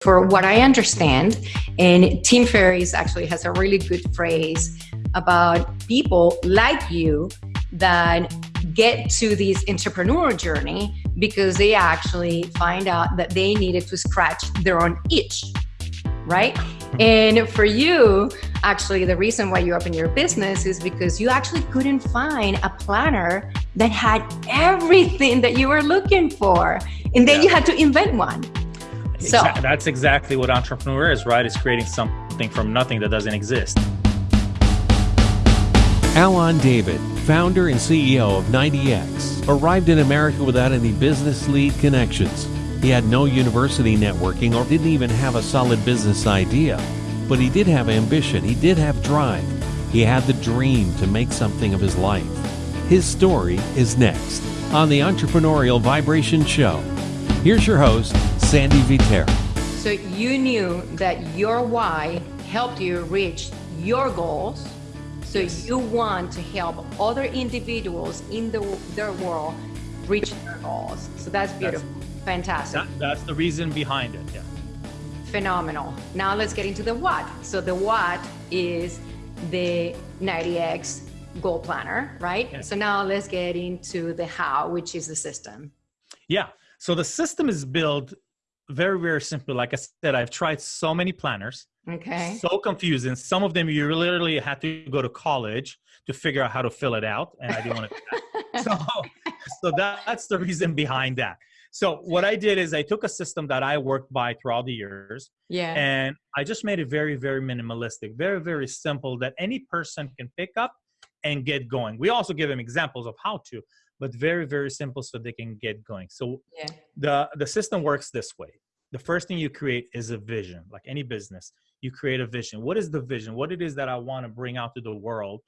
for what I understand, and Tim Ferriss actually has a really good phrase about people like you that get to this entrepreneur journey because they actually find out that they needed to scratch their own itch, right? And for you, actually, the reason why you opened your business is because you actually couldn't find a planner that had everything that you were looking for. And then yeah. you had to invent one. So that's exactly what entrepreneur is, right? It's creating something from nothing that doesn't exist. Alan David, founder and CEO of 90X, arrived in America without any business lead connections. He had no university networking or didn't even have a solid business idea. But he did have ambition, he did have drive. He had the dream to make something of his life. His story is next on the Entrepreneurial Vibration Show. Here's your host, Sandy Vitera. So you knew that your why helped you reach your goals. So you want to help other individuals in the, their world reach their goals. So that's beautiful. That's, Fantastic. That, that's the reason behind it. Yeah. Phenomenal. Now let's get into the what. So the what is the 90X goal planner, right? So now let's get into the how, which is the system. Yeah. So the system is built very very simple. Like i said i've tried so many planners. Okay. So confusing. Some of them you literally had to go to college to figure out how to fill it out and i didn't want to so so that, that's the reason behind that. So what i did is i took a system that i worked by throughout the years yeah. and i just made it very very minimalistic very very simple that any person can pick up and get going. We also give them examples of how to but very very simple so they can get going. So yeah. the the system works this way. The first thing you create is a vision like any business. You create a vision. What is the vision? What it is that i want to bring out to the world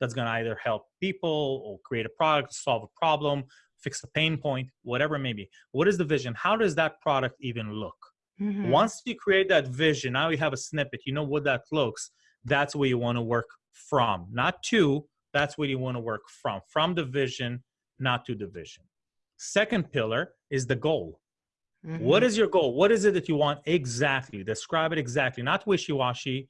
that's going to either help people or create a product solve a problem fix a pain point whatever it may be. What is the vision? How does that product even look? Mm-hmm. once you create that vision now you have a snippet. You know what that looks. That's where you want to work from. Not to that's where you want to work from. From the vision not to division. Second pillar is the goal. Mm-hmm. What is your goal? What is it that you want exactly? Describe it exactly, not wishy washy,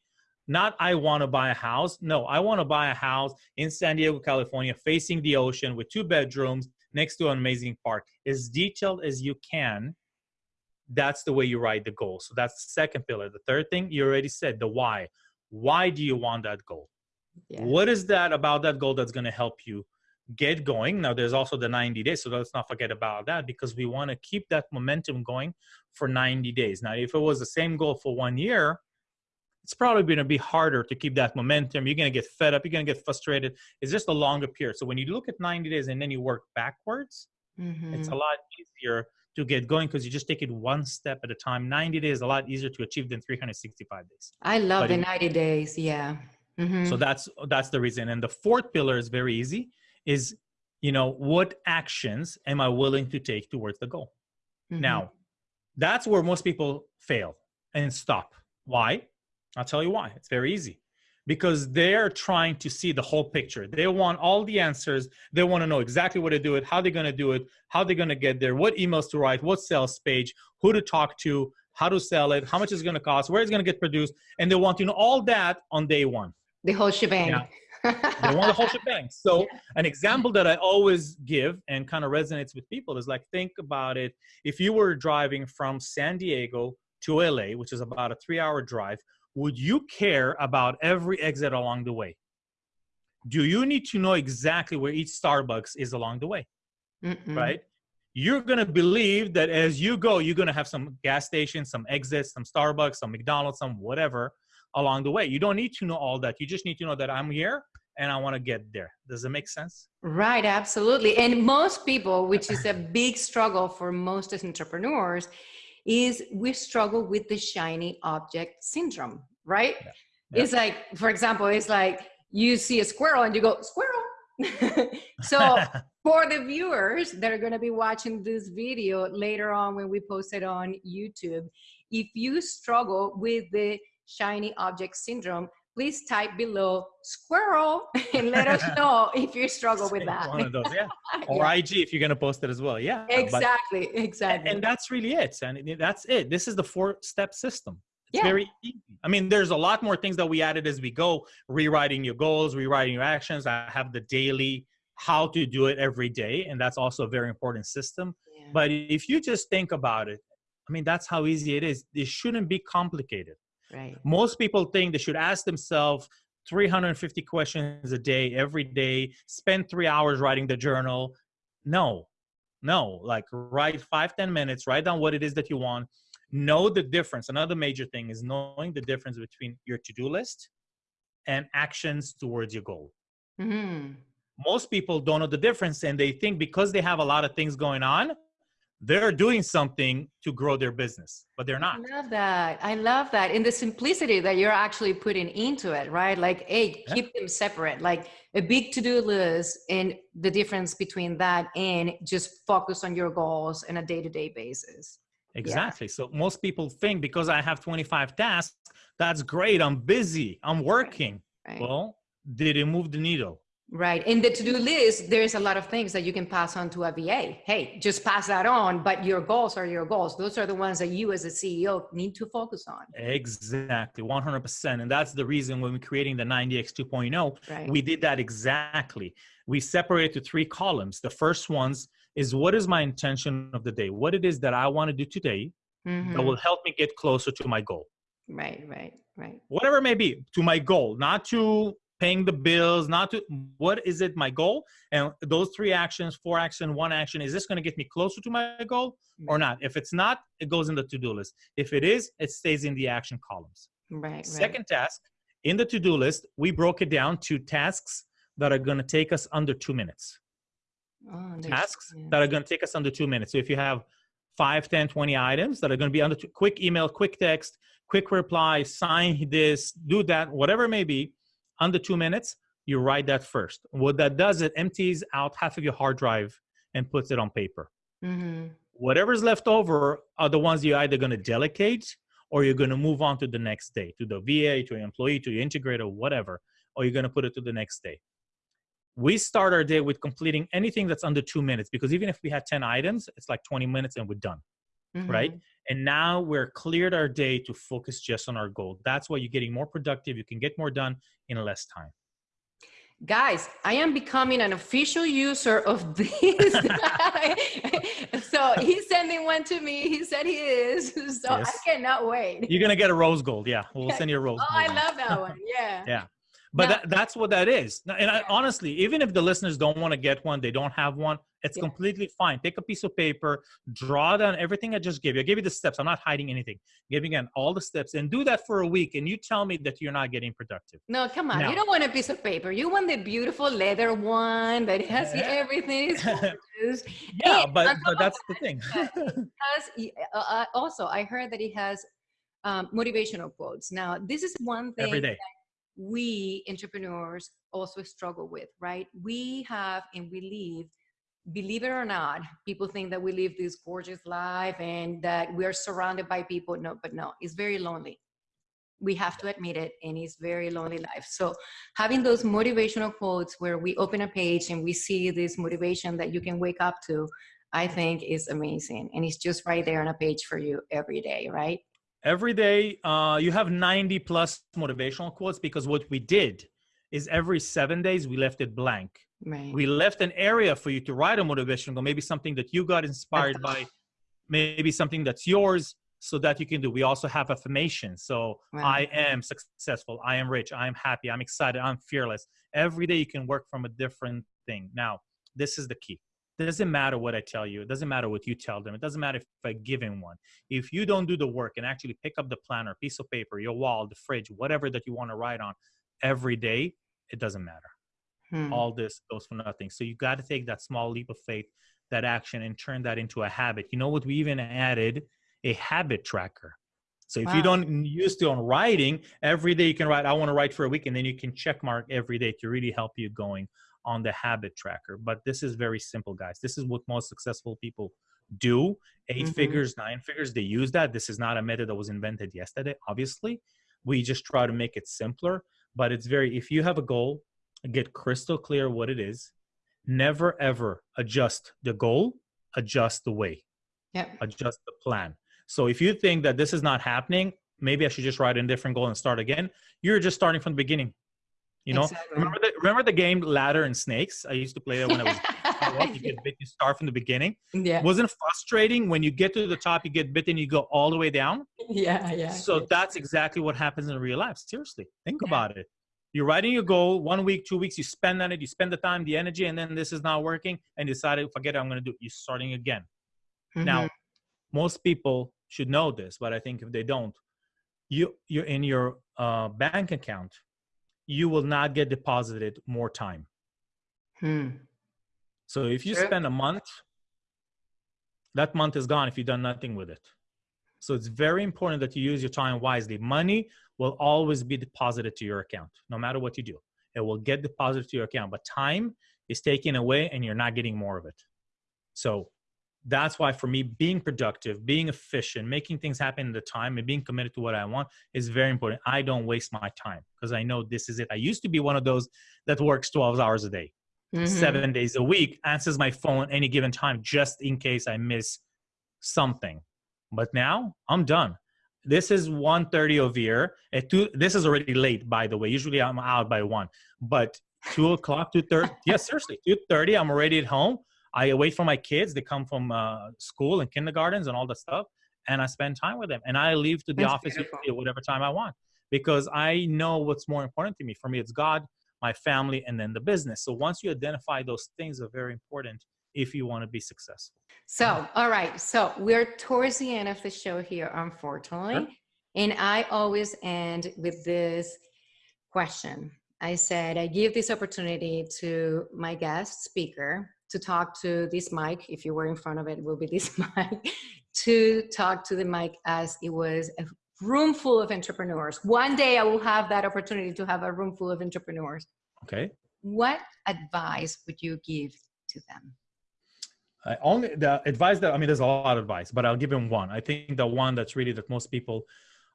not I want to buy a house. No, I want to buy a house in San Diego, California, facing the ocean with two bedrooms next to an amazing park. As detailed as you can, that's the way you write the goal. So that's the second pillar. The third thing, you already said the why. Why do you want that goal? Yeah. What is that about that goal that's going to help you get going. Now, there's also the 90 days, so let's not forget about that because we want to keep that momentum going for 90 days. Now, if it was the same goal for one year, it's probably going to be harder to keep that momentum. You're going to get fed up. You're going to get frustrated. It's just a longer period. So when you look at 90 days and then you work backwards, mm-hmm. it's a lot easier to get going because you just take it one step at a time. 90 days is a lot easier to achieve than 365 days. I love but the 90 days. Yeah. Mm-hmm. So that's that's the reason. And the fourth pillar is very easy is you know what actions am i willing to take towards the goal? Mm-hmm. now that's where most people fail and stop. Why? I'll tell you why. It's very easy. Because they're trying to see the whole picture. They want all the answers. They want to know exactly what to do it how they're going to do it how they're going to get there what emails to write what sales page who to talk to how to sell it how much it's going to cost where it's going to get produced and they want to know all that on day one. The whole shebang. Yeah they want the whole shebang. So yeah. an example that I always give and kind of resonates with people is like think about it. If you were driving from San Diego to LA, which is about a three-hour drive, would you care about every exit along the way? Do you need to know exactly where each Starbucks is along the way? Mm-mm. Right? You're going to believe that as you go, you're going to have some gas stations, some exits, some Starbucks, some McDonald's, some whatever along the way. You don't need to know all that. You just need to know that I'm here and I want to get there. Does it make sense? Right, absolutely. And most people, which is a big struggle for most as entrepreneurs, is we struggle with the shiny object syndrome, right? Yeah. Yeah. It's like, for example, it's like you see a squirrel and you go, squirrel. so for the viewers that are going to be watching this video later on when we post it on YouTube, if you struggle with the shiny object syndrome, please type below squirrel and let us know if you struggle with that. One of those, yeah. Or yeah. IG if you're going to post it as well. Yeah. Exactly. But, exactly. And, and that's really it. And that's it. This is the four step system. It's yeah. very easy. I mean, there's a lot more things that we added as we go, rewriting your goals, rewriting your actions. I have the daily how to do it every day. And that's also a very important system. Yeah. But if you just think about it, I mean, that's how easy it is. It shouldn't be complicated. Right. Most people think they should ask themselves 350 questions a day, every day, spend three hours writing the journal. No, no, like write five ten minutes, write down what it is that you want. Know the difference. Another major thing is knowing the difference between your to do list and actions towards your goal. Mm-hmm. Most people don't know the difference and they think because they have a lot of things going on, they're doing something to grow their business, but they're not. I love that. I love that. In the simplicity that you're actually putting into it, right? Like, hey, yeah. keep them separate. Like a big to-do list and the difference between that and just focus on your goals on a day-to-day basis. Exactly. Yeah. So most people think because I have 25 tasks, that's great. I'm busy. I'm working. Right. Right. Well, did it move the needle? Right. In the to-do list, there's a lot of things that you can pass on to a VA. Hey, just pass that on, but your goals are your goals. Those are the ones that you as a CEO need to focus on. Exactly. 100%. And that's the reason when we're creating the 90X 2.0, right. we did that exactly. We separated to three columns. The first ones is what is my intention of the day? What it is that I want to do today mm-hmm. that will help me get closer to my goal. Right, right, right. Whatever it may be, to my goal, not to paying the bills, not to what is it my goal? And those three actions, four action, one action, is this going to get me closer to my goal or mm-hmm. not? If it's not, it goes in the to-do list. If it is, it stays in the action columns. Right. Second right. task in the to-do list, we broke it down to tasks that are going to take us under two minutes. Oh, tasks yeah. that are going to take us under two minutes. So if you have 5, 10, 20 items that are going to be under two, quick email, quick text, quick reply, sign this, do that, whatever it may be, under two minutes, you write that first. What that does, it empties out half of your hard drive and puts it on paper. Mm-hmm. Whatever's left over are the ones you're either going to delegate or you're going to move on to the next day, to the VA, to your employee, to your integrator, whatever, or you're going to put it to the next day. We start our day with completing anything that's under two minutes because even if we had 10 items, it's like 20 minutes and we're done. Mm-hmm. Right. And now we're cleared our day to focus just on our goal. That's why you're getting more productive. You can get more done in less time. Guys, I am becoming an official user of this. so he's sending one to me. He said he is. So yes. I cannot wait. You're gonna get a rose gold. Yeah, we'll send you a rose. oh, gold. I love that one. Yeah. yeah but that, that's what that is. And I, honestly even if the listeners don't want to get one they don't have one it's yeah. completely fine. Take a piece of paper draw down everything i just gave you. I gave you the steps i'm not hiding anything. Giving in all the steps and do that for a week and you tell me that you're not getting productive. No come on now, you don't want a piece of paper. You want the beautiful leather one that has everything yeah but, but that's the thing. uh, uh, also i heard that he has um, motivational quotes. Now this is one thing every day we entrepreneurs also struggle with, right? We have and we live, believe it or not, people think that we live this gorgeous life and that we are surrounded by people. No, but no, it's very lonely. We have to admit it, and it's very lonely life. So having those motivational quotes where we open a page and we see this motivation that you can wake up to, I think is amazing. And it's just right there on a page for you every day, right? Every day uh, you have 90 plus motivational quotes because what we did is every seven days we left it blank. Right. we left an area for you to write a motivational goal maybe something that you got inspired by maybe something that's yours so that you can do. We also have affirmations so right. i am successful. I am rich. I am happy. I'm excited. I'm fearless. Every day you can work from a different thing. Now this is the key it doesn't matter what I tell you. It doesn't matter what you tell them. It doesn't matter if I give him one. If you don't do the work and actually pick up the planner, piece of paper, your wall, the fridge, whatever that you want to write on every day, it doesn't matter. Hmm. All this goes for nothing. So you got to take that small leap of faith, that action, and turn that into a habit. You know what? We even added a habit tracker. So if wow. you don't used to on writing, every day you can write, I want to write for a week, and then you can check mark every day to really help you going on the habit tracker. But this is very simple, guys. This is what most successful people do. 8 mm-hmm. figures, nine figures, they use that. This is not a method that was invented yesterday, obviously. We just try to make it simpler. but it's very if you have a goal, get crystal clear what it is. Never ever adjust the goal, adjust the way. Yeah. Adjust the plan. So if you think that this is not happening, maybe I should just write a different goal and start again. You're just starting from the beginning. You know, Exactly. remember the remember the game Ladder and Snakes? I used to play that when I was. you get bit, you start from the beginning. yeah. Wasn't it frustrating when you get to the top, you get bitten, you go all the way down? Yeah. Yeah. So that's exactly what happens in real life. Seriously, think Yeah. about it. You're writing your goal one week, two weeks, you spend on it, you spend the time, the energy, and then this is not working, and you decided, forget it, I'm going to do it. You're starting again. Now, Mhm. most people should know this, but I think if they don't, you you're in your uh, bank account, you will not get deposited more time. Hmm. So if you Sure. spend a month, that month is gone if you've done nothing with it. So it's very important that you use your time wisely. Money will always be deposited to your account, no matter what you do. It will get deposited to your account, but time is taken away and you're not getting more of it. So that's why for me, being productive, being efficient, making things happen in the time and being committed to what I want is very important. I don't waste my time because I know this is it. I used to be one of those that works 12 hours a day Mhm. seven days a week, answers my phone any given time just in case I miss something. But now I'm done. This is 1.30 over here. At two, this is already late, by the way. Usually I'm out by one. But two o'clock, two thirty. yes, seriously, two thirty. I'm already at home. I wait for my kids. They come from uh, school and kindergartens and all that stuff, and I spend time with them. And I leave to the That's office at whatever time I want because I know what's more important to me. For me, it's God, my family, and then the business. So once you identify those things, are very important if you want to be successful. So, all right. So we're towards the end of the show here, unfortunately. Sure. And I always end with this question. I said, I give this opportunity to my guest speaker to talk to this mic. If you were in front of it, it will be this mic to talk to the mic as it was a room full of entrepreneurs. One day I will have that opportunity to have a room full of entrepreneurs. Okay. What advice would you give to them? I only the advice that I mean, there's a lot of advice, but I'll give them one. I think the one that's really that most people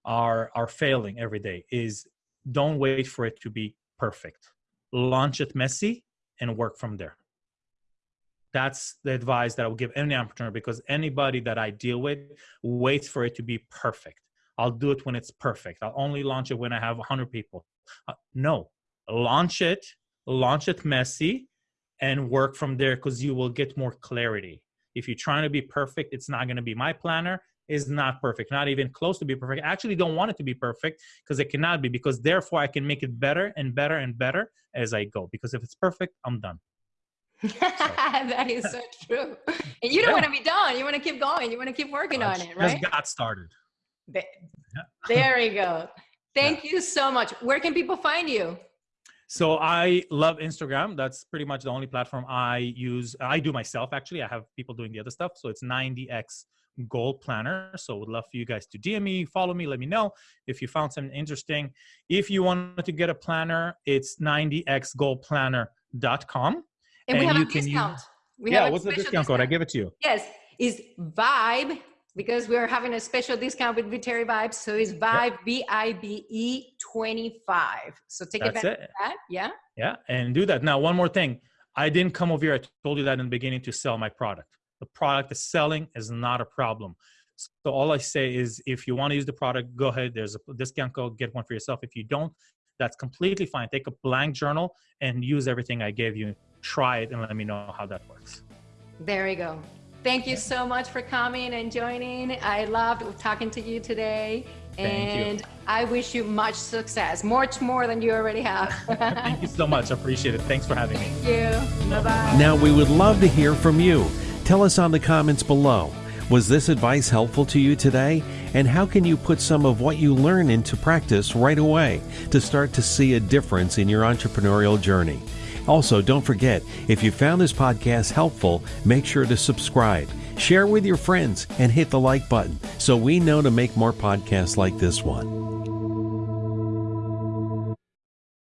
are are failing every day is don't wait for it to be perfect. Launch it messy and work from there. That's the advice that I will give any entrepreneur because anybody that I deal with waits for it to be perfect. I'll do it when it's perfect. I'll only launch it when I have 100 people. Uh, no, launch it, launch it messy, and work from there because you will get more clarity. If you're trying to be perfect, it's not going to be. My planner is not perfect, not even close to be perfect. I actually don't want it to be perfect because it cannot be, because therefore I can make it better and better and better as I go. Because if it's perfect, I'm done. that is so true. And you don't Yeah. want to be done. You want to keep going. You want to keep working on it, right? Just got started. Th- Yeah. There you go. Thank you so much. Where can people find you? So I love Instagram. That's pretty much the only platform I use. I do myself actually. I have people doing the other stuff. So it's 90x Goal Planner. So would love for you guys to DM me, follow me, let me know if you found something interesting. If you wanted to get a planner, it's 90xgoalplanner.com. And, we have you a can use- discount. We yeah, have a what's the special discount code? I give it to you. Yes, is Vibe because we're having a special discount with Viteri Vibes. So it's Vibe V I B E 25. So take That's advantage it. of that. Yeah. Yeah, and do that. Now, one more thing. I didn't come over here. I told you that in the beginning to sell my product. The product is selling is not a problem. So all I say is, if you want to use the product, go ahead. There's a discount code. Get one for yourself. If you don't, that's completely fine. Take a blank journal and use everything I gave you. Try it and let me know how that works. There we go. Thank you so much for coming and joining. I loved talking to you today. Thank you. and I wish you much success, much more than you already have. Thank you so much. I appreciate it. Thanks for having me. Thank you. Bye bye. Now, we would love to hear from you. Tell us on the comments below. Was this advice helpful to you today? And how can you put some of what you learn into practice right away to start to see a difference in your entrepreneurial journey? Also, don't forget, if you found this podcast helpful, make sure to subscribe, share with your friends, and hit the like button so we know to make more podcasts like this one.